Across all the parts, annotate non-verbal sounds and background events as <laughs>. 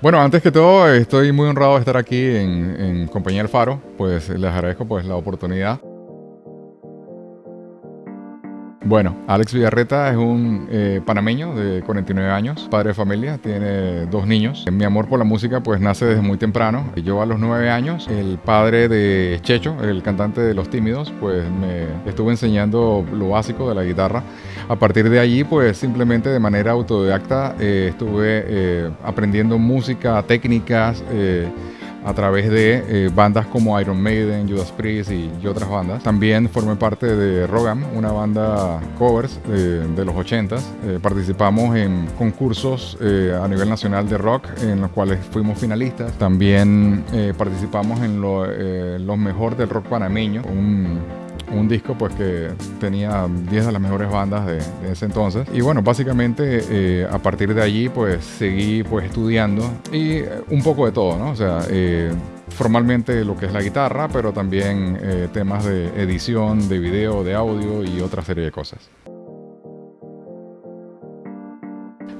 Bueno, antes que todo, estoy muy honrado de estar aquí en, en compañía del Faro, pues les agradezco pues la oportunidad. Bueno, Alex Villarreta es un eh, panameño de 49 años, padre de familia, tiene dos niños. Mi amor por la música pues nace desde muy temprano. Yo a los 9 años, el padre de Checho, el cantante de Los Tímidos, pues me estuvo enseñando lo básico de la guitarra. A partir de allí pues simplemente de manera autodidacta eh, estuve eh, aprendiendo música, técnicas a través de eh, bandas como Iron Maiden, Judas Priest y, otras bandas. También formé parte de Rogam, una banda covers eh, de los 80s. Eh, participamos en concursos a nivel nacional de rock en los cuales fuimos finalistas. También participamos en lo, los mejores del rock panameño, un disco pues que tenía 10 de las mejores bandas de, ese entonces. Y bueno básicamente eh, a partir de allí pues seguí pues estudiando y eh, un poco de todo no o sea eh, formalmente lo que es la guitarra pero también temas de edición de video de audio y otra serie de cosas.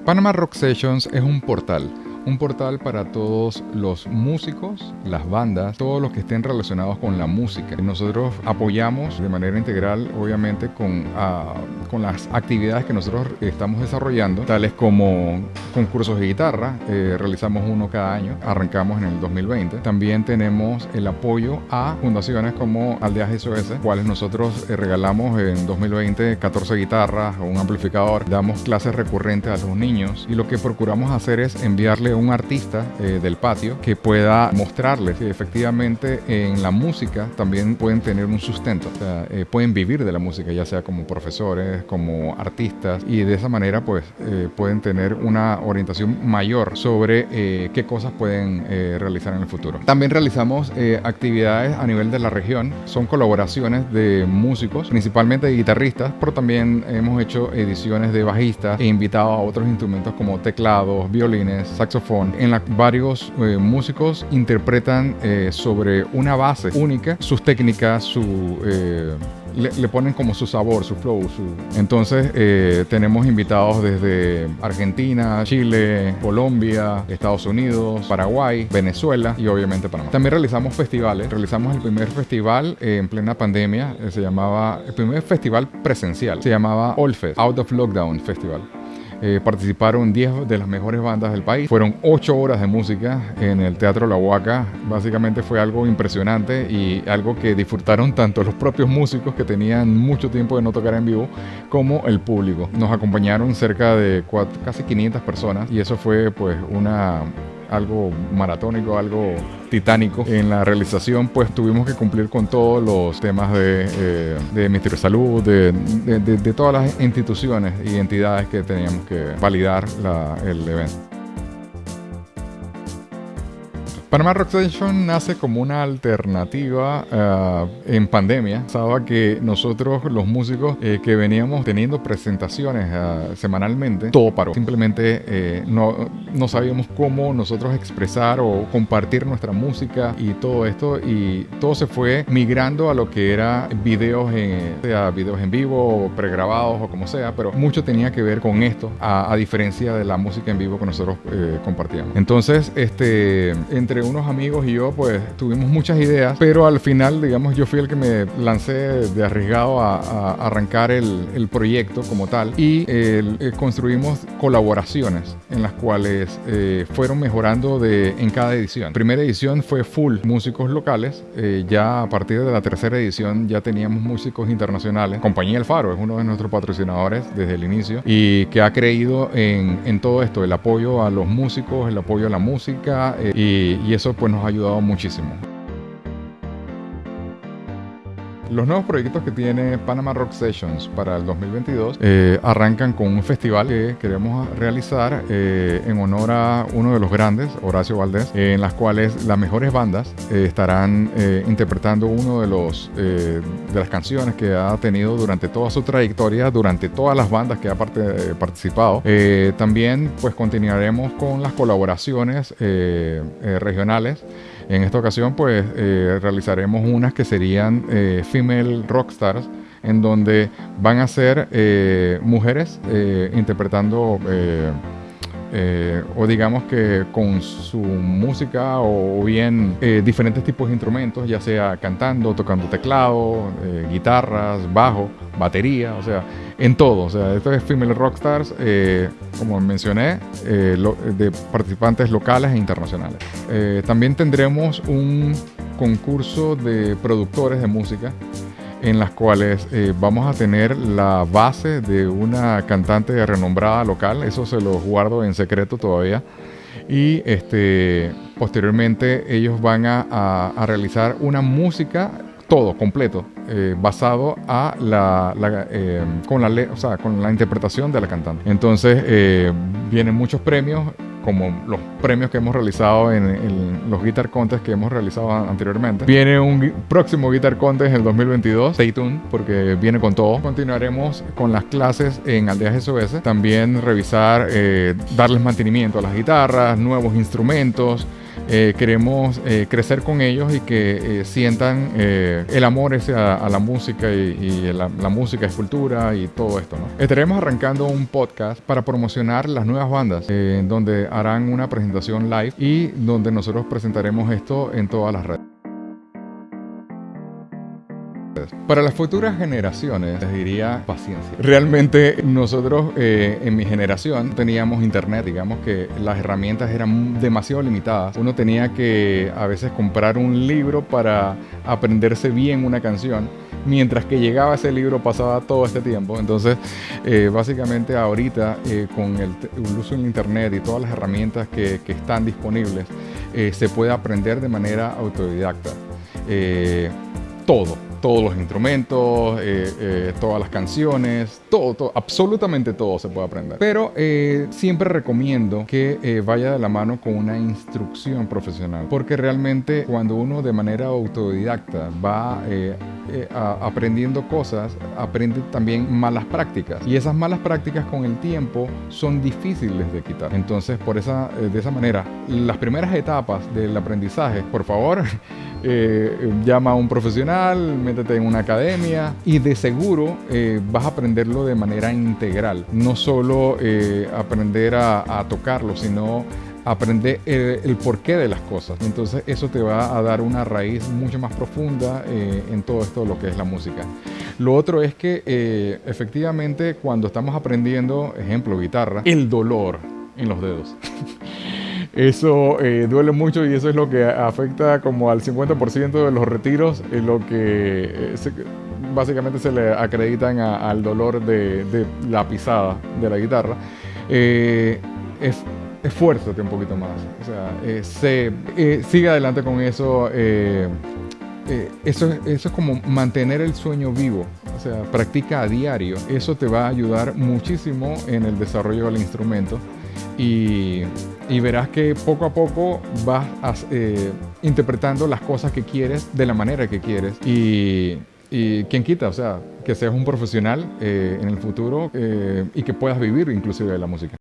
Panama Rock Sessions es un portal un portal para todos los músicos, las bandas, todos los que estén relacionados con la música. Nosotros apoyamos de manera integral, obviamente, con, ah, con las actividades que nosotros estamos desarrollando, tales como concursos de guitarra, eh, realizamos uno cada año, arrancamos en el 2020. También tenemos el apoyo a fundaciones como Aldeas SOS, cuales nosotros eh, regalamos en 2020 14 guitarras o un amplificador, damos clases recurrentes a los niños y lo que procuramos hacer es enviarle un artista eh, del patio que pueda mostrarles que efectivamente en la música también pueden tener un sustento, o sea, eh, pueden vivir de la música, ya sea como profesores, como artistas, y de esa manera pues eh, pueden tener una orientación mayor sobre qué cosas pueden realizar en el futuro. También realizamos actividades a nivel de la región, son colaboraciones de músicos, principalmente de guitarristas, pero también hemos hecho ediciones de bajistas e invitado a otros instrumentos como teclados, violines, saxofones, en la varios eh, músicos interpretan eh, sobre una base única sus técnicas, su... Eh, le, ponen como su sabor, su flow. Entonces tenemos invitados desde Argentina, Chile, Colombia, Estados Unidos, Paraguay, Venezuela y obviamente Panamá. También realizamos festivales. Realizamos el primer festival en plena pandemia. se llamaba, el primer festival presencial. Se llamaba All Out of Lockdown Festival. Eh, participaron 10 de las mejores bandas del país. Fueron 8 horas de música en el Teatro La Huaca. Básicamente fue algo impresionante y algo que disfrutaron tanto los propios músicos que tenían mucho tiempo de no tocar en vivo como el público. Nos acompañaron cerca de casi 500 personas y eso fue pues una algo maratónico, algo titánico. En la realización, pues tuvimos que cumplir con todos los temas de, eh, de Ministerio de Salud, de, de, todas las instituciones y entidades que teníamos que validar el evento. Panama Rock Station nace como una alternativa eh, en pandemia. Sabía que nosotros, los músicos eh, que veníamos teniendo presentaciones eh, semanalmente, todo paró. Simplemente no, no sabíamos cómo nosotros expresar o compartir nuestra música y todo esto. Y todo se fue migrando a lo que era videos en, sea videos en vivo o pregrabados o como sea, pero mucho tenía que ver con esto, a, a diferencia de la música en vivo que nosotros compartíamos. Entonces, este, entre unos amigos y yo, pues tuvimos muchas ideas, pero al final, digamos, yo fui el que me lancé de arriesgado a, arrancar el, proyecto como tal y eh, construimos colaboraciones en las cuales eh, fueron mejorando de, en cada edición. Primera edición fue full músicos locales, eh, ya a partir de la tercera edición ya teníamos músicos internacionales. Compañía El Faro es uno de nuestros patrocinadores desde el inicio y que ha creído en, en todo esto, el apoyo a los músicos, el apoyo a la música y, y eso pues nos ha ayudado muchísimo. Los nuevos proyectos que tiene Panama Rock Sessions para el 2022 eh, arrancan con un festival que queremos realizar eh, en honor a uno de los grandes, Horacio Valdés, en las cuales las mejores bandas eh, estarán interpretando uno de los de las canciones que ha tenido durante toda su trayectoria, durante todas las bandas que ha participado. también pues continuaremos con las colaboraciones regionales. En esta ocasión pues eh, realizaremos unas que serían eh, female rockstars en donde van a ser eh, mujeres interpretando eh, o digamos que con su música o bien eh, diferentes tipos de instrumentos, ya sea cantando, tocando teclado, eh, guitarras, bajo, batería, o sea, en todo. O sea, esto es Female Rockstars, como mencioné, de participantes locales e internacionales. también tendremos un concurso de productores de música en las cuales eh, vamos a tener la base de una cantante renombrada local, eso se lo guardo en secreto todavía, y este, posteriormente ellos van a, realizar una música todo completo eh, basado a la, eh, con la o sea, con la interpretación de la cantante. Entonces vienen muchos premios como los premios que hemos realizado en, los Guitar Contests que hemos realizado anteriormente. Viene un próximo Guitar Contest en el 2022. Stay tuned porque viene con todo. Continuaremos con las clases en Aldeas SOS. También revisar, eh, darles mantenimiento a las guitarras, nuevos instrumentos. Eh, queremos eh, crecer con ellos y que eh, sientan el amor ese a, la música y, la, música es cultura y todo esto. ¿no? Estaremos arrancando un podcast para promocionar las nuevas bandas, donde harán una presentación live y donde nosotros presentaremos esto en todas las redes. Para las futuras generaciones les diría paciencia. Realmente nosotros eh, en mi generación teníamos internet, digamos que las herramientas eran demasiado limitadas. Uno tenía que a veces comprar un libro para aprenderse bien una canción. Mientras que llegaba ese libro pasaba todo este tiempo. Entonces, eh, básicamente ahorita eh, con el, uso del internet y todas las herramientas que, que están disponibles, se puede aprender de manera autodidacta. todo, todos los instrumentos, eh, eh, todas las canciones, todo, absolutamente todo se puede aprender. Pero eh, siempre recomiendo que vaya de la mano con una instrucción profesional, porque realmente cuando uno de manera autodidacta va aprendiendo cosas, aprende también malas prácticas. Y esas malas prácticas con el tiempo son difíciles de quitar. Entonces, por esa, de esa manera, las primeras etapas del aprendizaje, por favor, <laughs> llama a un profesional, métete en una academia y de seguro eh, vas a aprenderlo de manera integral. No solo eh, aprender a, tocarlo, sino aprender el, porqué de las cosas. Entonces eso te va a dar una raíz mucho más profunda eh, en todo esto lo que es la música. Lo otro es que efectivamente cuando estamos aprendiendo, ejemplo, guitarra, el dolor en los dedos. <laughs> Eso eh, duele mucho y eso es lo que afecta como al 50% de los retiros, en lo que eh, básicamente se le acreditan al dolor de, la pisada de la guitarra. Eh, es, esfuérzate un poquito más, o sea, se, sigue adelante con eso. eso, eso es como mantener el sueño vivo, o sea, practica a diario. Eso te va a ayudar muchísimo en el desarrollo del instrumento y, verás que poco a poco vas eh, interpretando las cosas que quieres de la manera que quieres. Y, y quien quita, o sea, que seas un profesional eh, en el futuro eh, y que puedas vivir inclusive de la música.